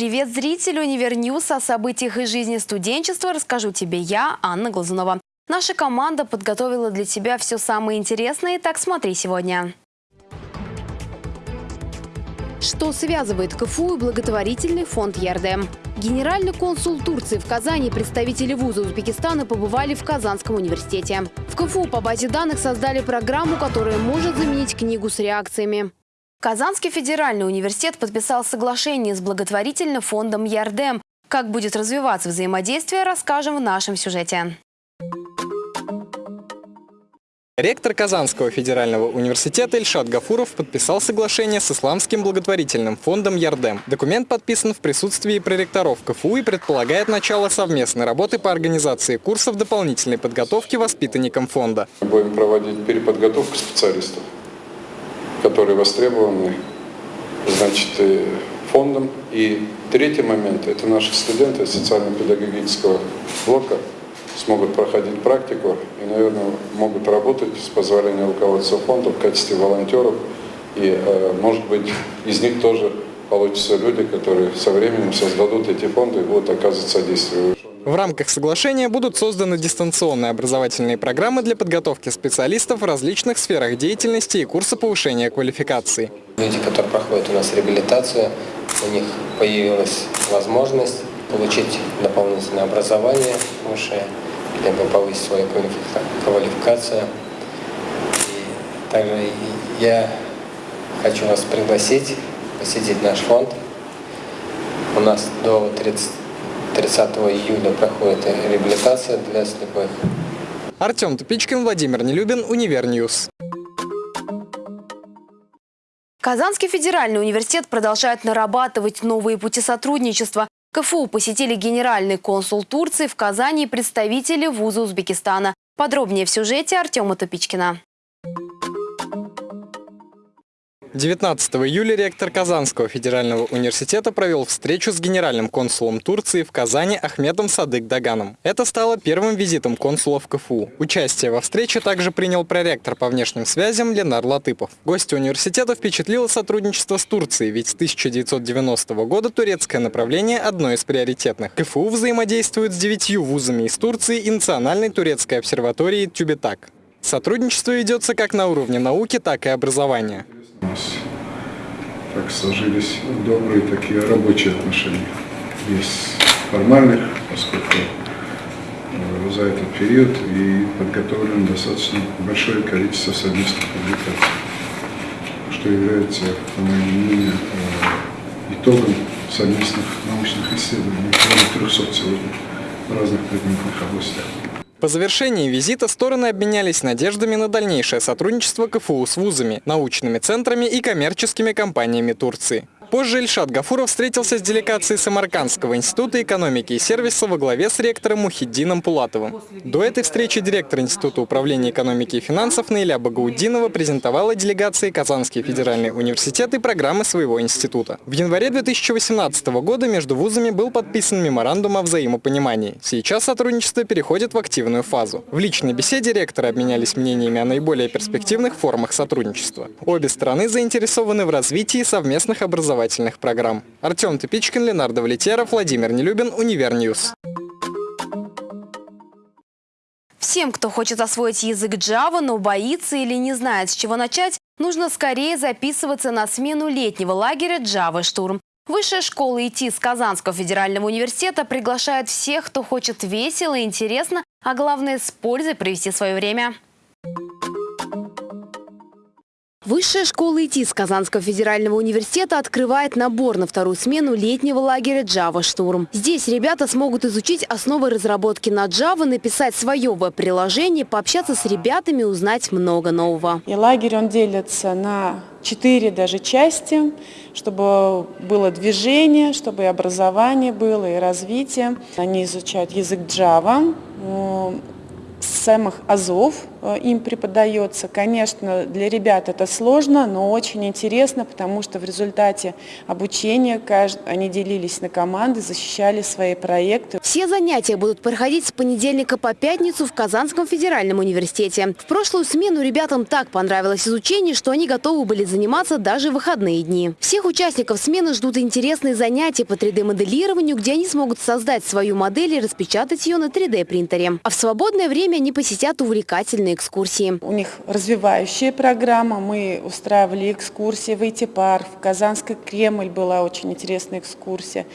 Привет, зрители Univer News. О событиях из жизни студенчества расскажу тебе я, Анна Глазунова. Наша команда подготовила для тебя все самое интересное, так смотри сегодня. Что связывает КФУ и благотворительный фонд Ярдем? Генеральный консул Турции в Казани и представители вуза Узбекистана побывали в Казанском университете. В КФУ по базе данных создали программу, которая может заменить книгу с реакциями. Казанский федеральный университет подписал соглашение с благотворительным фондом Ярдем. Как будет развиваться взаимодействие, расскажем в нашем сюжете. Ректор Казанского федерального университета Ильшат Гафуров подписал соглашение с Исламским благотворительным фондом «Ярдем». Документ подписан в присутствии проректоров КФУ и предполагает начало совместной работы по организации курсов дополнительной подготовки воспитанникам фонда. Будем проводить переподготовку специалистов, которые востребованы значит, фондом. И третий момент – это наши студенты социально-педагогического блока – смогут проходить практику и, наверное, могут работать с позволения руководства фонда в качестве волонтеров. И, э, может быть, из них тоже получатся люди, которые со временем создадут эти фонды и будут оказывать содействие. В рамках соглашения будут созданы дистанционные образовательные программы для подготовки специалистов в различных сферах деятельности и курсы повышения квалификации. Люди, которые проходят у нас реабилитацию, у них появилась возможность получить дополнительное образование высшее, либо повысить свою квалификацию. И также я хочу вас пригласить посетить наш фонд. У нас до 30, 30 июля проходит реабилитация для слепых. Артем Тупичкин, Владимир Нелюбин, Univer News. Казанский федеральный университет продолжает нарабатывать новые пути сотрудничества. КФУ посетили генеральный консул Турции в Казани и представители вуза Узбекистана. Подробнее в сюжете Артема Тупичкина. 19 июля ректор Казанского федерального университета провел встречу с генеральным консулом Турции в Казани Ахметом Садык Даганом. Это стало первым визитом консула в КФУ. Участие во встрече также принял проректор по внешним связям Ленар Латыпов. Гостя университета впечатлило сотрудничество с Турцией, ведь с 1990 года турецкое направление одно из приоритетных. КФУ взаимодействует с девятью вузами из Турции и Национальной турецкой обсерваторией Тюбетак. Сотрудничество ведется как на уровне науки, так и образования. Так сложились добрые такие рабочие отношения. Без формальных, поскольку э, за этот период и подготовлено достаточно большое количество совместных публикаций, что является, по моему мнению, э, итогом совместных научных исследований, более 300 сегодня в разных предметных областях. По завершении визита стороны обменялись надеждами на дальнейшее сотрудничество КФУ с вузами, научными центрами и коммерческими компаниями Турции. Позже Ильшат Гафуров встретился с делегацией Самаркандского института экономики и сервиса во главе с ректором Мухиддином Пулатовым. До этой встречи директор Института управления экономики и финансов Наиля Багаудинова презентовала делегации Казанский федеральный университет и программы своего института. В январе 2018 года между вузами был подписан меморандум о взаимопонимании. Сейчас сотрудничество переходит в активную фазу. В личной беседе ректоры обменялись мнениями о наиболее перспективных формах сотрудничества. Обе стороны заинтересованы в развитии совместных образовательных образовательных программ. Артем Тупичкин, Ленар Давлетьяров, Владимир Нелюбин, Univer News. Всем, кто хочет освоить язык Java, но боится или не знает, с чего начать, нужно скорее записываться на смену летнего лагеря Java Штурм. Высшая школа ИТИС Казанского федерального университета приглашает всех, кто хочет весело и интересно, а главное с пользой провести свое время. Высшая школа ИТ с Казанского федерального университета открывает набор на вторую смену летнего лагеря Java Штурм. Здесь ребята смогут изучить основы разработки на Java, написать свое веб-приложение, пообщаться с ребятами, узнать много нового. И лагерь он делится на четыре даже части, чтобы было движение, чтобы и образование было, и развитие. Они изучают язык Java, самых азов, им преподается. Конечно, для ребят это сложно, но очень интересно, потому что в результате обучения они делились на команды, защищали свои проекты. Все занятия будут проходить с понедельника по пятницу в Казанском федеральном университете. В прошлую смену ребятам так понравилось изучение, что они готовы были заниматься даже в выходные дни. Всех участников смены ждут интересные занятия по 3D-моделированию, где они смогут создать свою модель и распечатать ее на 3D-принтере. А в свободное время они посетят увлекательные экскурсии. У них развивающая программа. Мы устраивали экскурсии в IT-парк, в Казанский Кремль была очень интересная экскурсия.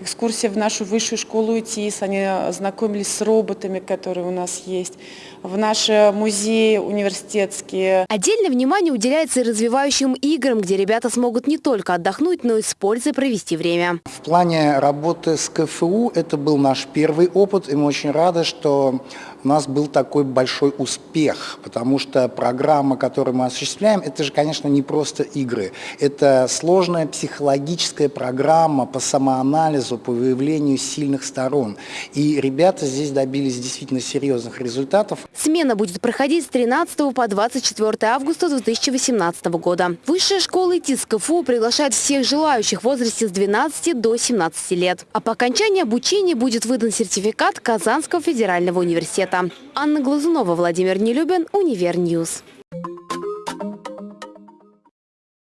Экскурсия в нашу высшую школу ИТИС. Они ознакомились с роботами, которые у нас есть. В наши музеи университетские. Отдельное внимание уделяется и развивающим играм, где ребята смогут не только отдохнуть, но и с пользой провести время. В плане работы с КФУ это был наш первый опыт, и мы очень рады, что у нас был такой большой успех, потому что программа, которую мы осуществляем, это же, конечно, не просто игры. Это сложная психологическая программа по самоанализу, по выявлению сильных сторон. И ребята здесь добились действительно серьезных результатов. Смена будет проходить с 13 по 24 августа 2018 года. Высшая школа ИТИС КФУ приглашает всех желающих в возрасте с 12 до 17 лет. А по окончании обучения будет выдан сертификат Казанского федерального университета. Анна Глазунова, Владимир Нелюбин, Univer News.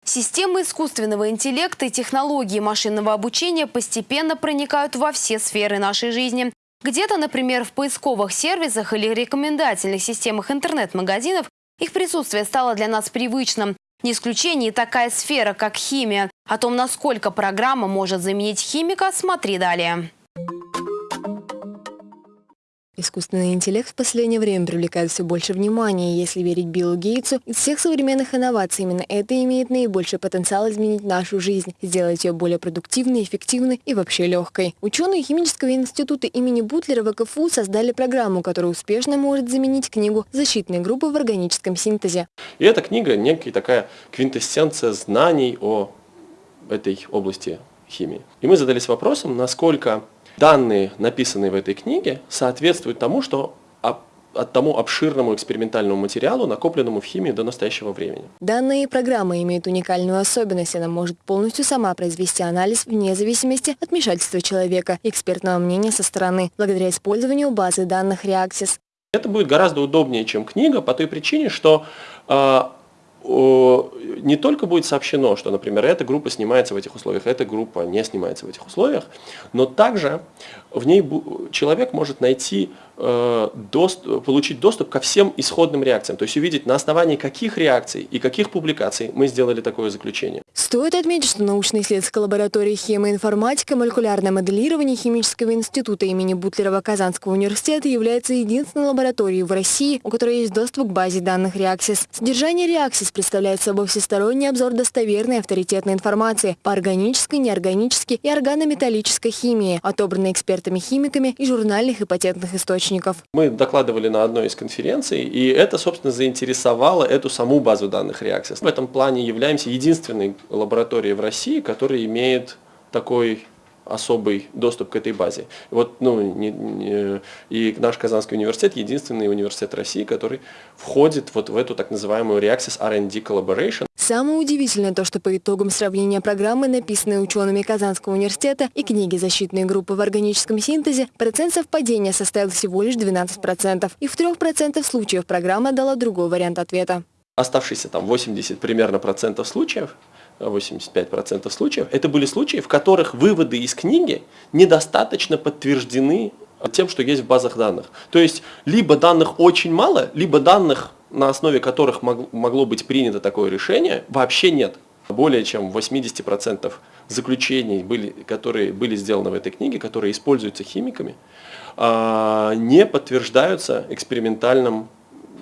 Системы искусственного интеллекта и технологии машинного обучения постепенно проникают во все сферы нашей жизни. Где-то, например, в поисковых сервисах или рекомендательных системах интернет-магазинов их присутствие стало для нас привычным. Не исключение такая сфера, как химия. О том, насколько программа может заменить химика, смотри далее. Искусственный интеллект в последнее время привлекает все больше внимания. Если верить Биллу Гейтсу, из всех современных инноваций именно это имеет наибольший потенциал изменить нашу жизнь, сделать ее более продуктивной, эффективной и вообще легкой. Ученые Химического института имени Бутлера в КФУ создали программу, которая успешно может заменить книгу «Защитные группы в органическом синтезе». И эта книга некая такая квинтэссенция знаний о этой области химии. И мы задались вопросом, насколько данные, написанные в этой книге, соответствуют тому, что от тому обширному экспериментальному материалу, накопленному в химии до настоящего времени. Данные программы имеют уникальную особенность. Она может полностью сама произвести анализ вне зависимости от вмешательства человека экспертного мнения со стороны, благодаря использованию базы данных Reaxis. Это будет гораздо удобнее, чем книга, по той причине, что э, не только будет сообщено, что, например, эта группа снимается в этих условиях, эта группа не снимается в этих условиях, но также в ней человек может найти доступ, получить доступ ко всем исходным реакциям, то есть увидеть, на основании каких реакций и каких публикаций мы сделали такое заключение. Стоит отметить, что научно-исследовательская лаборатория химия-информатика, молекулярное моделирование Химического института имени Бутлерова Казанского университета является единственной лабораторией в России, у которой есть доступ к базе данных Reaxis. Содержание Reaxis представляет собой всесторонний обзор достоверной авторитетной информации по органической, неорганической и органометаллической химии, отобранной экспертами-химиками и журнальных и патентных источников источников. Мы докладывали на одной из конференций, и это, собственно, заинтересовало эту саму базу данных Reaxis. В этом плане являемся единственной лабораторией в России, которая имеет такой особый доступ к этой базе. Вот, ну, не, не, и наш Казанский университет единственный университет России, который входит вот в эту так называемую Reaxis R&D Collaboration. Самое удивительное то, что по итогам сравнения программы, написанной учеными Казанского университета, и книги «Защитные группы в органическом синтезе», процент совпадения составил всего лишь 12%. И в 3% случаев программа дала другой вариант ответа. Оставшиеся там 80 примерно процентов случаев 85% случаев, это были случаи, в которых выводы из книги недостаточно подтверждены тем, что есть в базах данных. То есть, либо данных очень мало, либо данных на основе которых могло быть принято такое решение, вообще нет. Более чем 80% заключений, были, которые были сделаны в этой книге, которые используются химиками, а, не подтверждаются экспериментальным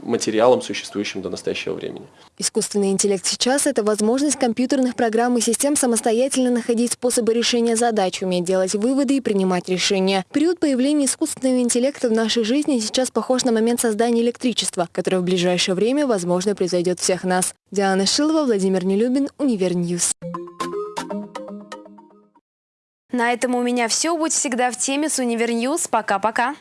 материалом, существующим до настоящего времени. Искусственный интеллект сейчас – это возможность компьютерных программ и систем самостоятельно находить способы решения задач, уметь делать выводы и принимать решения. Период появления искусственного интеллекта в нашей жизни сейчас похож на момент создания электричества, которое в ближайшее время, возможно, превзойдет всех нас. Диана Шилова, Владимир Нелюбин, Univer News. На этом у меня все. Будь всегда в теме с Univer News. Пока-пока.